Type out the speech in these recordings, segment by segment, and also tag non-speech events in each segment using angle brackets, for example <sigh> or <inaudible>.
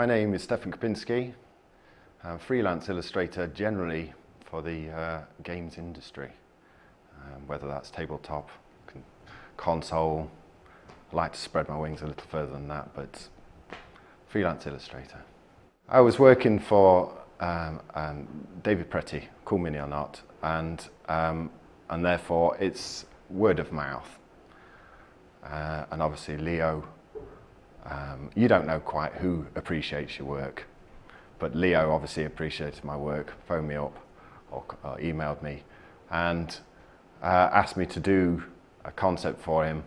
My name is Stefan Kopinski. Freelance illustrator generally for the uh, games industry, um, whether that's tabletop, con console. I like to spread my wings a little further than that, but freelance illustrator. I was working for um, um, David Pretty, Cool Mini or Not, and, um, and therefore it's word of mouth. Uh, and obviously Leo, um, you don't know quite who appreciates your work, but Leo obviously appreciated my work, phoned me up or, or emailed me and uh, asked me to do a concept for him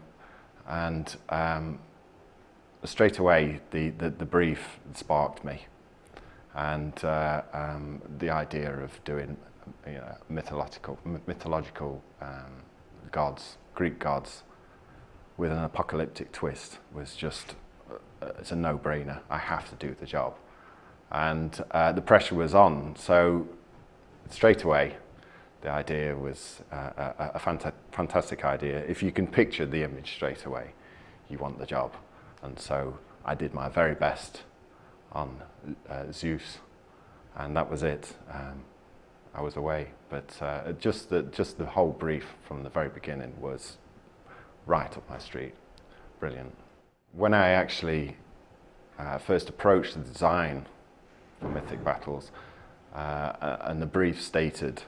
and um, straight away the, the, the brief sparked me and uh, um, the idea of doing you know, mythological, mythological um, gods, Greek gods, with an apocalyptic twist was just, it's a no-brainer. I have to do the job. And uh, the pressure was on, so straight away, the idea was uh, a, a fanta fantastic idea. If you can picture the image straight away, you want the job. And so I did my very best on uh, Zeus, and that was it. Um, I was away, but uh, just the just the whole brief from the very beginning was right up my street, brilliant. When I actually uh, first approached the design for Mythic Battles, uh, and the brief stated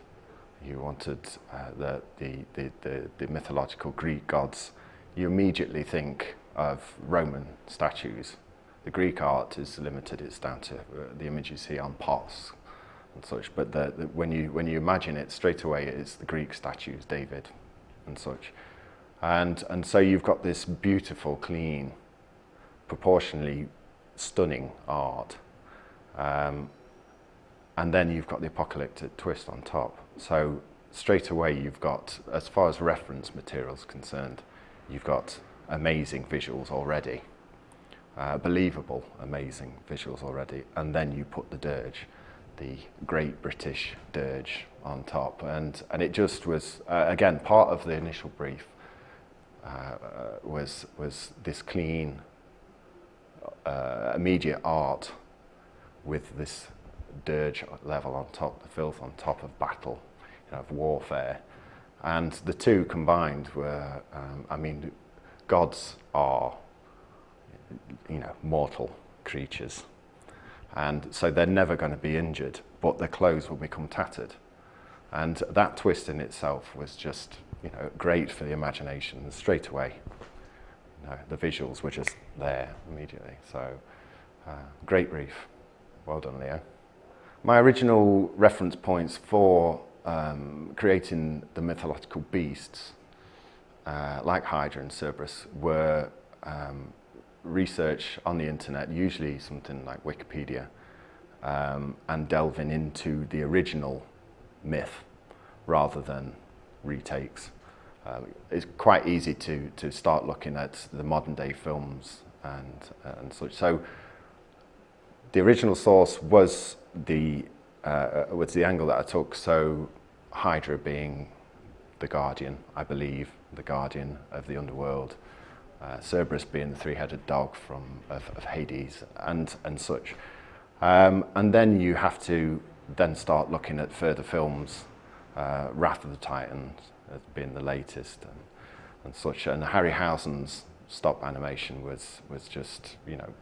you wanted uh, the, the, the, the, the mythological Greek gods, you immediately think of Roman statues the Greek art is limited, it's down to uh, the images here on pots and such, but the, the, when, you, when you imagine it straight away it's the Greek statues, David and such. And, and so you've got this beautiful, clean, proportionally stunning art. Um, and then you've got the apocalyptic twist on top. So straight away you've got, as far as reference material is concerned, you've got amazing visuals already uh, believable, amazing visuals already, and then you put the dirge, the Great British dirge on top, and and it just was uh, again part of the initial brief uh, was was this clean, uh, immediate art with this dirge level on top, the filth on top of battle, you know, of warfare, and the two combined were, um, I mean, gods are you know, mortal creatures. And so they're never going to be injured, but their clothes will become tattered. And that twist in itself was just, you know, great for the imagination straight away. The visuals were just there immediately. So, uh, great brief. Well done, Leo. My original reference points for um, creating the mythological beasts, uh, like Hydra and Cerberus, were um, research on the internet, usually something like Wikipedia, um, and delving into the original myth rather than retakes. Um, it's quite easy to, to start looking at the modern day films and, and such. So the original source was the, uh, was the angle that I took. So Hydra being the guardian, I believe, the guardian of the underworld, uh, Cerberus being the three-headed dog from of, of Hades and and such. Um, and then you have to then start looking at further films, uh, Wrath of the Titans as being the latest and, and such. And Harryhausen's stop animation was was just you know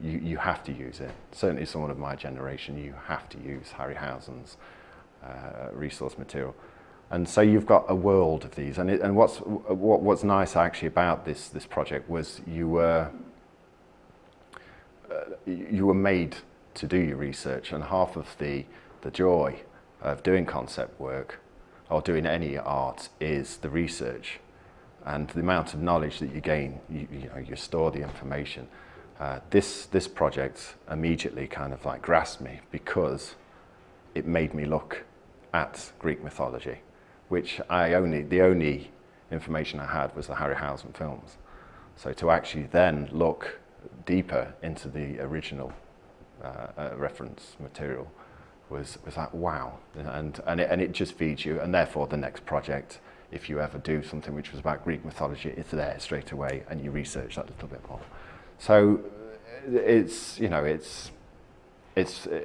you you have to use it. Certainly, someone of my generation, you have to use Harryhausen's uh, resource material. And so you've got a world of these. And, it, and what's, what, what's nice actually about this, this project was you were, uh, you were made to do your research and half of the, the joy of doing concept work or doing any art is the research and the amount of knowledge that you gain, you, you know, you store the information. Uh, this, this project immediately kind of like grasped me because it made me look at Greek mythology which I only, the only information I had was the Harryhausen films. So to actually then look deeper into the original uh, uh, reference material was, was like, wow. And, and, it, and it just feeds you. And therefore the next project, if you ever do something which was about Greek mythology, it's there straight away and you research that little bit more. So it's, you know, it's, it's uh,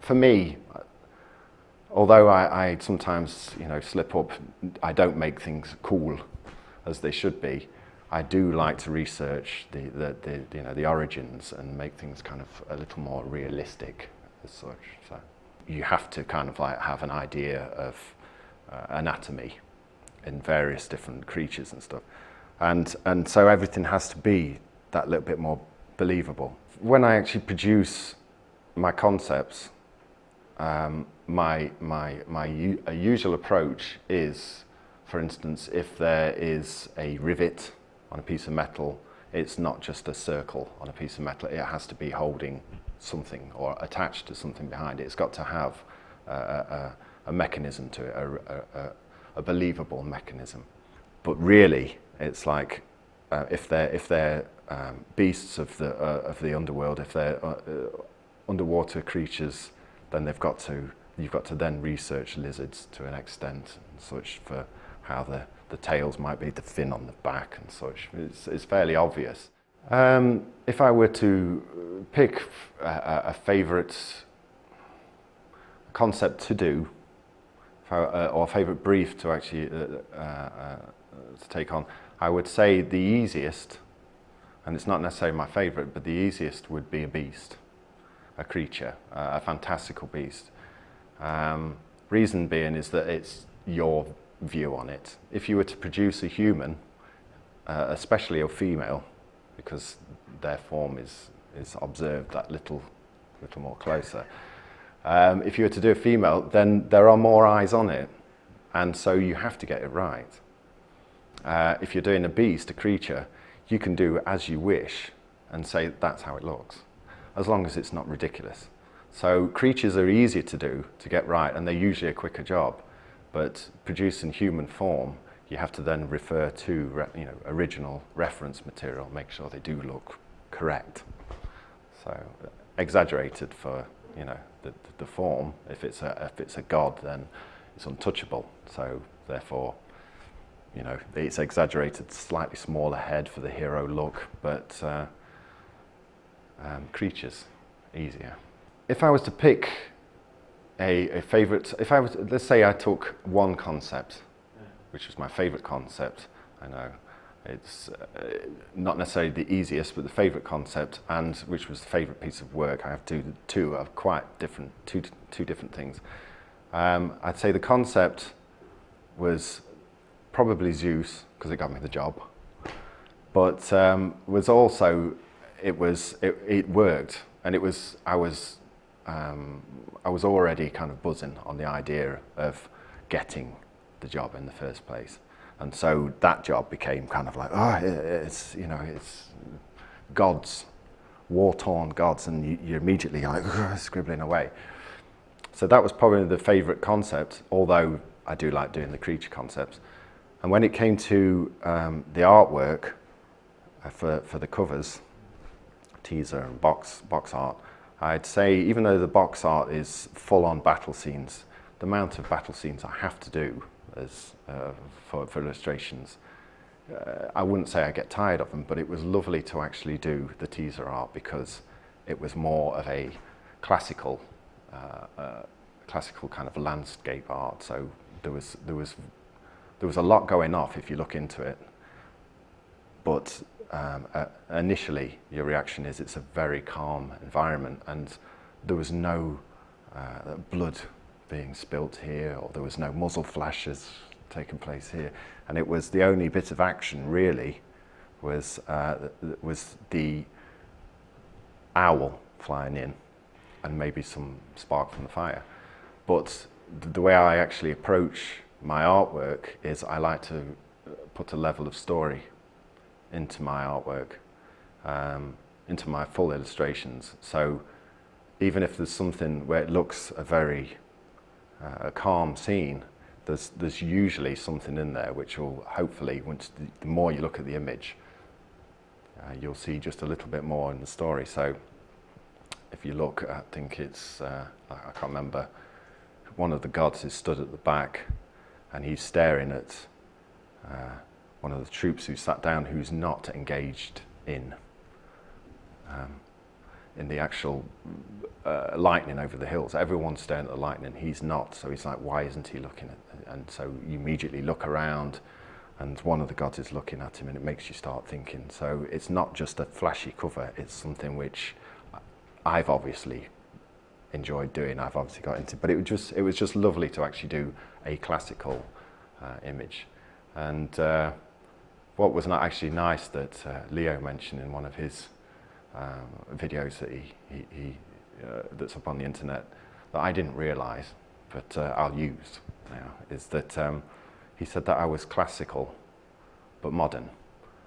for me. Although I, I sometimes you know slip up, I don't make things cool as they should be. I do like to research the, the, the, you know, the origins and make things kind of a little more realistic as such. So you have to kind of like have an idea of uh, anatomy in various different creatures and stuff. And, and so everything has to be that little bit more believable. When I actually produce my concepts, um, my, my, my usual approach is, for instance, if there is a rivet on a piece of metal, it's not just a circle on a piece of metal, it has to be holding something or attached to something behind it. It's got to have a, a, a mechanism to it, a, a, believable mechanism. But really, it's like uh, if they're, if they're um, beasts of the, uh, of the underworld, if they're uh, uh underwater creatures, then they've got to, you've got to then research lizards to an extent and such for how the the tails might be the fin on the back and such. It's, it's fairly obvious. Um, if I were to pick a, a favourite concept to do, uh, or a favourite brief to actually uh, uh, to take on, I would say the easiest, and it's not necessarily my favourite, but the easiest would be a beast, a creature, a fantastical beast. Um, reason being is that it's your view on it. If you were to produce a human, uh, especially a female, because their form is, is observed that little, little more closer, um, if you were to do a female, then there are more eyes on it, and so you have to get it right. Uh, if you're doing a beast, a creature, you can do as you wish and say that's how it looks, as long as it's not ridiculous. So creatures are easier to do, to get right, and they're usually a quicker job but producing human form, you have to then refer to you know, original reference material, make sure they do look correct. So exaggerated for you know, the, the form, if it's, a, if it's a god then it's untouchable, so therefore you know, it's exaggerated, slightly smaller head for the hero look, but uh, um, creatures, easier. If I was to pick a, a favorite, if I was, let's say I took one concept, which was my favorite concept, I know, it's uh, not necessarily the easiest, but the favorite concept, and which was the favorite piece of work. I have two, two of quite different, two, two different things. Um, I'd say the concept was probably Zeus, because it got me the job, but um, was also, it was, it, it worked, and it was, I was um, I was already kind of buzzing on the idea of getting the job in the first place. And so that job became kind of like, oh, it's, you know, it's gods, war-torn gods, and you, you're immediately like <laughs> scribbling away. So that was probably the favorite concept, although I do like doing the creature concepts. And when it came to um, the artwork uh, for, for the covers, teaser and box, box art, I'd say even though the box art is full on battle scenes, the amount of battle scenes I have to do as, uh, for, for illustrations, uh, I wouldn't say I get tired of them, but it was lovely to actually do the teaser art because it was more of a classical, uh, uh classical kind of landscape art. So there was, there was, there was a lot going off if you look into it, but um, uh, initially your reaction is it's a very calm environment and there was no uh, blood being spilt here or there was no muzzle flashes taking place here and it was the only bit of action really was uh, was the owl flying in and maybe some spark from the fire but the way I actually approach my artwork is I like to put a level of story into my artwork, um, into my full illustrations. So even if there's something where it looks a very uh, a calm scene, there's, there's usually something in there which will hopefully, once the, the more you look at the image, uh, you'll see just a little bit more in the story. So if you look, I think it's, uh, I can't remember, one of the gods is stood at the back and he's staring at uh, one of the troops who sat down who's not engaged in. Um, in the actual uh, lightning over the hills. Everyone's staring at the lightning. He's not. So he's like, why isn't he looking at? it? And so you immediately look around, and one of the gods is looking at him, and it makes you start thinking. So it's not just a flashy cover. It's something which I've obviously enjoyed doing. I've obviously got into, but it was just it was just lovely to actually do a classical uh, image. And uh, what was not actually nice that uh, Leo mentioned in one of his videos that he, he, he uh, that's up on the internet that I didn't realise, but uh, I'll use now, is that um, he said that I was classical but modern.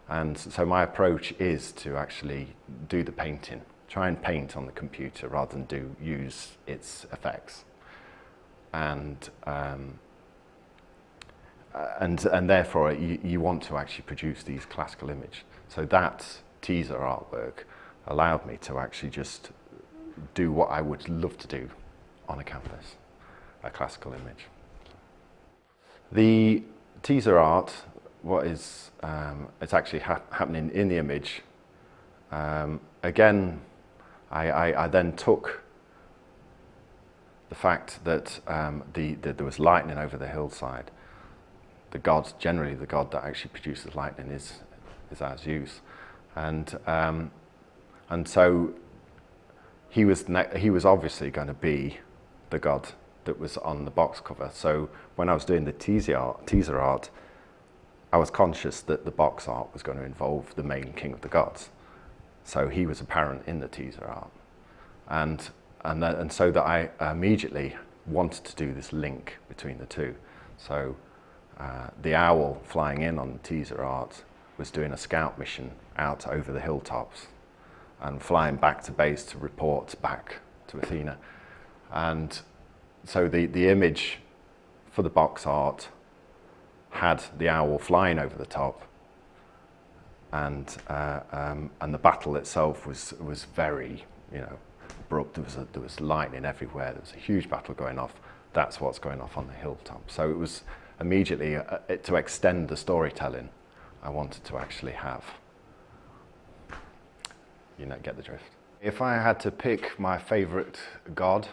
And so my approach is to actually do the painting, try and paint on the computer rather than do use its effects. And um, and and therefore you, you want to actually produce these classical image. So that teaser artwork allowed me to actually just do what I would love to do on a canvas, a classical image. The teaser art, what is, um, it's actually ha happening in the image. Um, again, I, I, I, then took the fact that, um, the, there was lightning over the hillside. The god, generally the god that actually produces lightning is, is Zeus. And, um, and so he was, he was obviously going to be the god that was on the box cover. So when I was doing the teaser art, teaser art, I was conscious that the box art was going to involve the main king of the gods. So he was apparent in the teaser art. And, and, and so that I immediately wanted to do this link between the two. So uh, the owl flying in on the teaser art was doing a scout mission out over the hilltops and flying back to base to report back to Athena. And so the, the image for the box art had the owl flying over the top and, uh, um, and the battle itself was, was very, you know, abrupt. There was, a, there was lightning everywhere. There was a huge battle going off. That's what's going off on the hilltop. So it was immediately, uh, to extend the storytelling, I wanted to actually have you know, get the drift. If I had to pick my favorite god,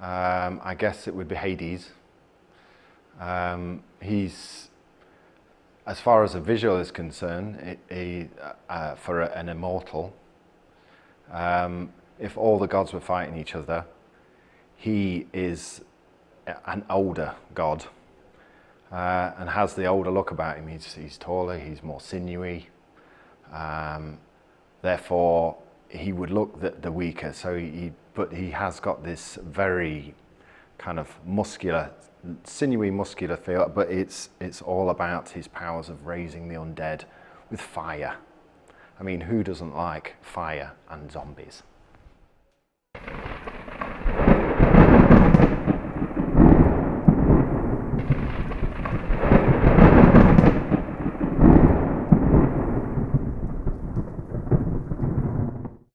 um, I guess it would be Hades. Um, he's, as far as a visual is concerned, he, uh, for an immortal, um, if all the gods were fighting each other, he is an older god uh, and has the older look about him. He's, he's taller, he's more sinewy, um, Therefore, he would look the, the weaker. So he, but he has got this very kind of muscular, sinewy, muscular feel. But it's it's all about his powers of raising the undead with fire. I mean, who doesn't like fire and zombies?